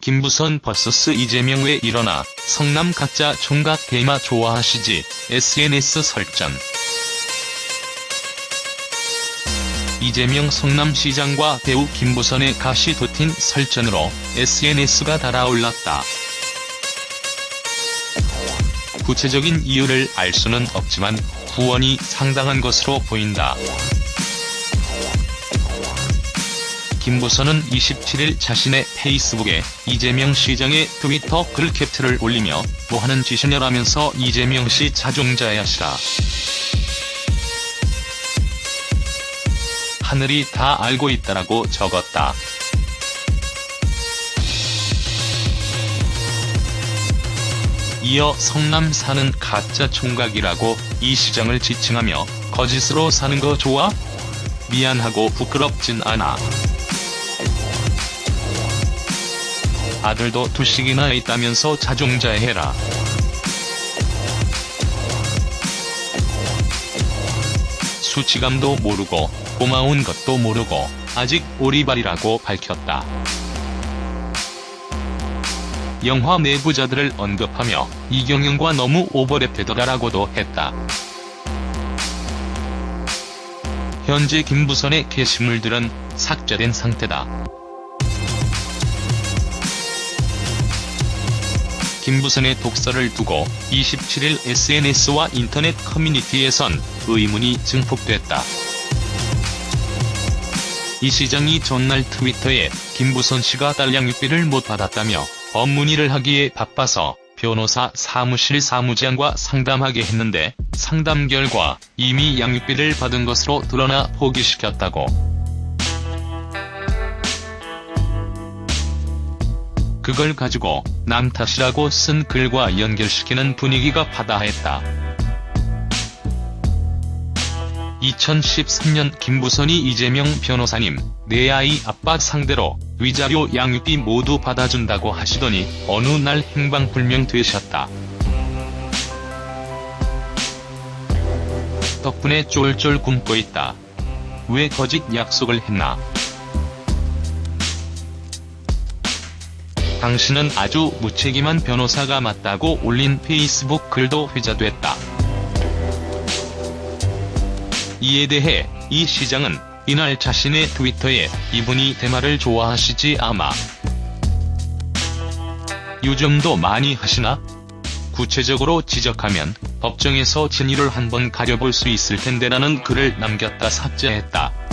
김부선 vs 이재명 왜 일어나 성남 가짜 총각 대마 좋아하시지 SNS 설전 이재명 성남시장과 배우 김부선의 가시 도틴 설전으로 SNS가 달아올랐다. 구체적인 이유를 알 수는 없지만 후원이 상당한 것으로 보인다. 김부선은 27일 자신의 페이스북에 이재명 시장의 트위터 글 캡트를 올리며 뭐하는 짓이냐라면서 이재명 씨 자종자야시라. 하늘이 다 알고 있다라고 적었다. 이어 성남 사는 가짜 총각이라고 이 시장을 지칭하며 거짓으로 사는 거 좋아? 미안하고 부끄럽진 않아. 아들도 두씩이나 있다면서 자종자해라. 수치감도 모르고 고마운 것도 모르고 아직 오리발이라고 밝혔다. 영화 내부자들을 언급하며 이경영과 너무 오버랩되더라라고도 했다. 현재 김부선의 게시물들은 삭제된 상태다. 김부선의 독서를 두고 27일 SNS와 인터넷 커뮤니티에선 의문이 증폭됐다. 이 시장이 전날 트위터에 김부선 씨가 딸 양육비를 못 받았다며 법 문의를 하기에 바빠서 변호사 사무실 사무장과 상담하게 했는데 상담 결과 이미 양육비를 받은 것으로 드러나 포기시켰다고. 그걸 가지고 남 탓이라고 쓴 글과 연결시키는 분위기가 바다했다. 2013년 김부선이 이재명 변호사님, 내 아이 아빠 상대로 위자료 양육비 모두 받아준다고 하시더니 어느 날 행방불명 되셨다. 덕분에 쫄쫄 굶고 있다. 왜 거짓 약속을 했나? 당신은 아주 무책임한 변호사가 맞다고 올린 페이스북 글도 회자됐다. 이에 대해 이 시장은 이날 자신의 트위터에 이분이 대마를 좋아하시지 아마 요즘도 많이 하시나? 구체적으로 지적하면 법정에서 진위를 한번 가려볼 수 있을 텐데라는 글을 남겼다 삭제했다.